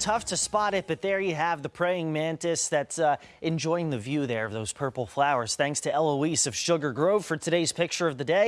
Tough to spot it, but there you have the praying mantis that's uh, enjoying the view there of those purple flowers. Thanks to Eloise of Sugar Grove for today's picture of the day.